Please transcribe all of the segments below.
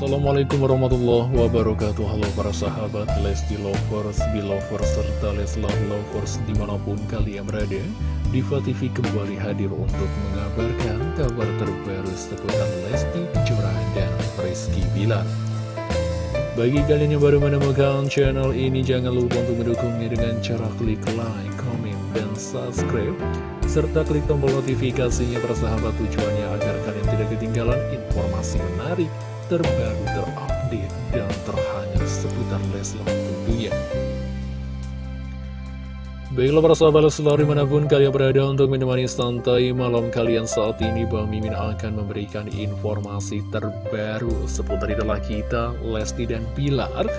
Assalamualaikum warahmatullahi wabarakatuh. Halo para sahabat Lesti Lovers, Belovers, serta Leslar Lovers di mana pun kalian berada Diva TV kembali hadir untuk mengabarkan kabar terbaru seputar Lesti Kejora dan Rizky Bilar. Bagi kalian yang baru menemukan channel ini jangan lupa untuk mendukungnya dengan cara klik like, comment, dan subscribe serta klik tombol notifikasinya para sahabat tujuannya agar kalian tidak ketinggalan informasi menarik terbaru, terupdate, dan terhangat seputar Leslar tentunya. Baiklah para sahabat Leslar di mana pun kalian berada untuk menemani santai malam kalian saat ini Bang Mimin akan memberikan informasi terbaru seputar idola kita Lesti dan Pilar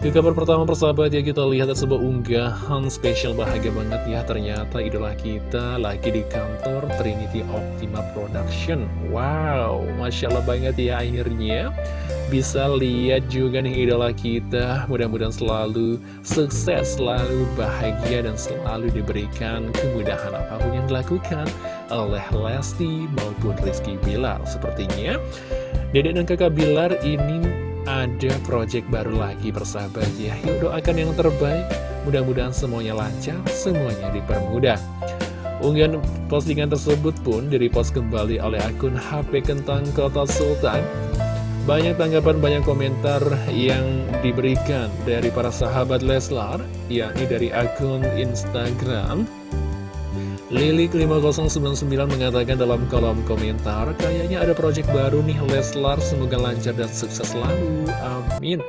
ke kabar pertama persahabat ya kita lihat ada sebuah unggahan spesial bahagia banget ya. Ternyata idola kita lagi di kantor Trinity Optima Production. Wow, Masya Allah banget ya akhirnya. Bisa lihat juga nih idola kita. Mudah-mudahan selalu sukses, selalu bahagia dan selalu diberikan kemudahan apa pun yang dilakukan Oleh Lesti maupun Rizky Bilar. Sepertinya Dedek dan kakak Bilar ini ada project baru lagi bersahabat ya. Yuk doakan yang terbaik. Mudah-mudahan semuanya lancar, semuanya dipermudah. Unggahan postingan tersebut pun direpost kembali oleh akun HP Kentang Kota Sultan. Banyak tanggapan, banyak komentar yang diberikan dari para sahabat Leslar Yakni dari akun Instagram Lilik5099 mengatakan dalam kolom komentar Kayaknya ada project baru nih Leslar. Semoga lancar dan sukses selalu. Amin.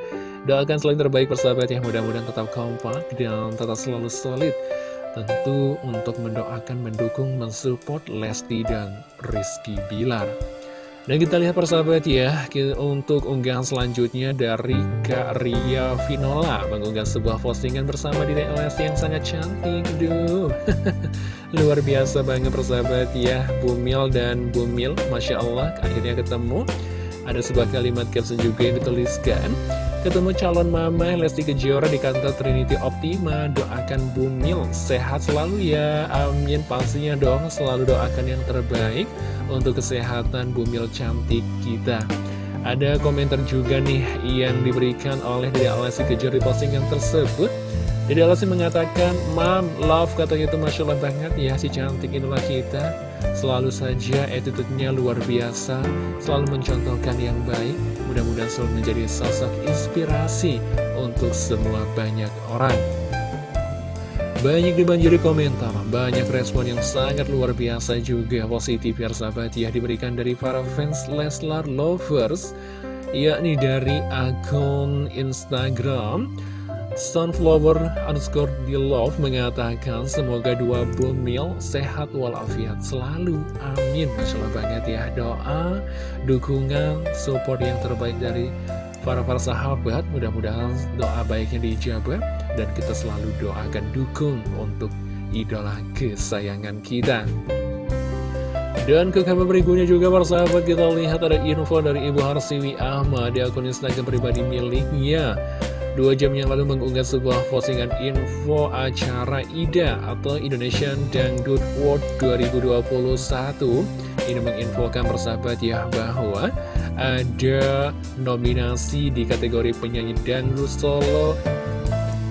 Doakan selain terbaik persahabat yang mudah-mudahan tetap kompak Dan tetap selalu solid. Tentu untuk mendoakan, mendukung, mensupport Lesti dan Rizky Bilar dan kita lihat persahabat ya, untuk unggahan selanjutnya dari Kak Ria Vinola Mengunggah sebuah postingan bersama di DLS yang sangat cantik Duh, luar biasa banget persahabat ya Bumil dan Bumil, Masya Allah akhirnya ketemu. Ada sebuah kalimat caption juga yang dituliskan Ketemu calon mama Lesti Kejora di kantor Trinity Optima. Doakan Bumil sehat selalu ya. Amin. Pastinya dong selalu doakan yang terbaik Untuk kesehatan Bumil cantik kita. Ada komentar juga nih yang diberikan oleh Lesti Kejora di postingan tersebut Dede Lesti mengatakan Mam, love katanya itu Masya Allah banget ya Si cantik inilah kita. Selalu saja attitude-nya luar biasa Selalu mencontohkan yang baik. Mudah-mudahan selalu menjadi sosok inspirasi Untuk semua banyak orang. Banyak dibanjiri komentar, banyak respon yang sangat luar biasa juga positif ya sahabat ya diberikan dari para fans Leslar Lovers yakni dari akun Instagram Sunflower underscore di love mengatakan semoga dua bumil sehat walafiat. Selalu amin Masya Allah banget ya. Doa dukungan support yang terbaik dari para para sahabat. Mudah-mudahan doa baiknya dijawab dan kita selalu doakan dukung untuk idola kesayangan kita. Dan ke kabar berikutnya juga para sahabat kita lihat ada info dari Ibu Harsiwi Ahmad. Di akun Instagram pribadi miliknya Dua jam yang lalu mengunggah sebuah postingan info acara IDA atau Indonesian Dangdut World 2021 Ini menginfokan persahabat ya bahwa ada nominasi di kategori penyanyi dangdut solo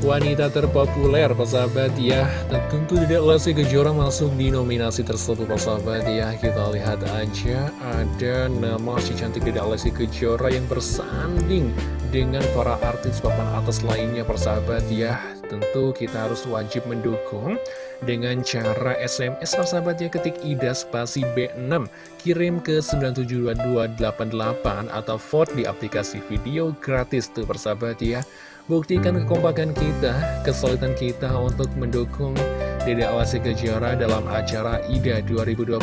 wanita terpopuler persahabat ya. Dan tentu tidak Lesti Kejora masuk di nominasi tersebut persahabat ya. Kita lihat aja ada nama si cantik tidak Lesti Kejora yang bersanding dengan para artis papan atas lainnya persahabat ya. Tentu kita harus wajib mendukung dengan cara SMS persahabat ya. Ketik IDA spasi B6 Kirim ke 97288 atau vote di aplikasi video gratis tuh persahabat ya Buktikan kekompakan kita, kesulitan kita untuk mendukung Dede Awasi Kejora dalam acara IDA 2021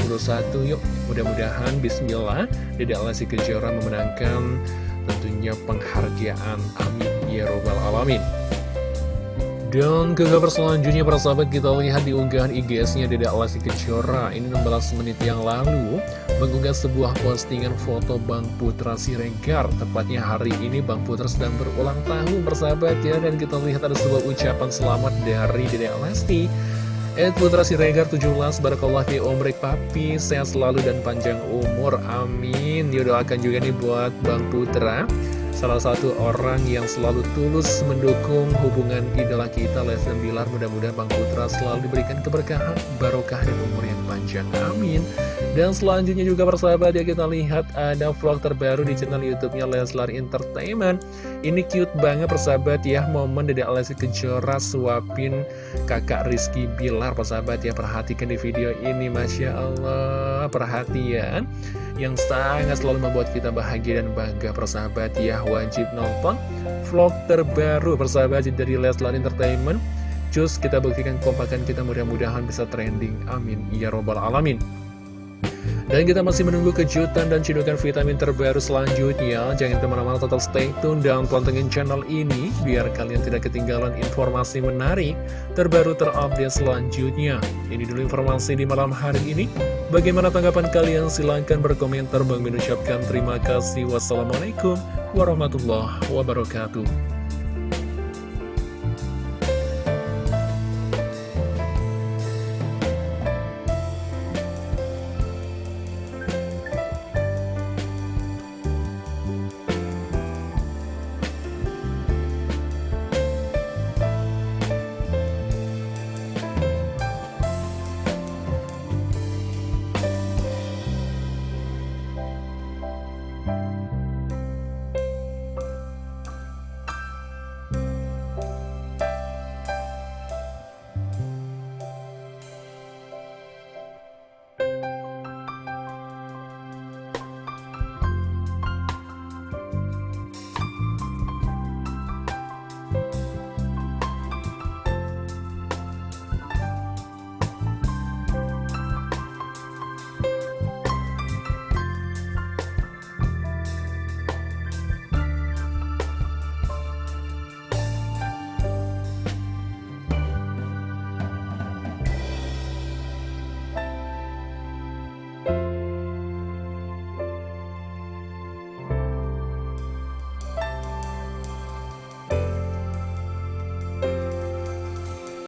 Yuk mudah-mudahan bismillah Dede Awasi Kejora memenangkan tentunya penghargaan. Amin. Ya robbal alamin dan ke kabar selanjutnya para sahabat kita lihat di unggahan IGS-nya Dede Alasi Kejora Ini 16 menit yang lalu mengunggah sebuah postingan foto Bang Putra Siregar. Tepatnya hari ini Bang Putra sedang berulang tahun persahabat ya. Dan kita lihat ada sebuah ucapan selamat dari Dede Alasi. Ed Putra Siregar 17 Barakallah fi omrek papi Sehat selalu dan panjang umur. Amin. Didoakan juga nih buat Bang Putra salah satu orang yang selalu tulus mendukung hubungan idola kita Lesti Bilar mudah-mudahan Bang Putra selalu diberikan keberkahan barokah dan umur yang panjang. Amin dan selanjutnya juga persahabat ya kita lihat ada vlog terbaru di channel youtube-nya Leslar Entertainment. Ini cute banget persahabat ya momen Dede Lesti Kejora suapin kakak Rizky Bilar persahabat ya. Perhatikan di video ini Masya Allah. Perhatian yang sangat selalu membuat kita bahagia dan bangga persahabat ya. Wajib nonton vlog terbaru persahabat dari Leslar Entertainment. Cus kita buktikan kompakan kita mudah-mudahan bisa trending. Amin. Ya Robbal Alamin dan kita masih menunggu kejutan dan cidukan vitamin terbaru selanjutnya. Jangan ke mana-mana total stay tune dan pantengin channel ini biar kalian tidak ketinggalan informasi menarik terbaru terupdate selanjutnya. Ini dulu informasi di malam hari ini. Bagaimana tanggapan kalian? Silahkan berkomentar. Bang mengucapkan terima kasih. Wassalamualaikum warahmatullahi wabarakatuh.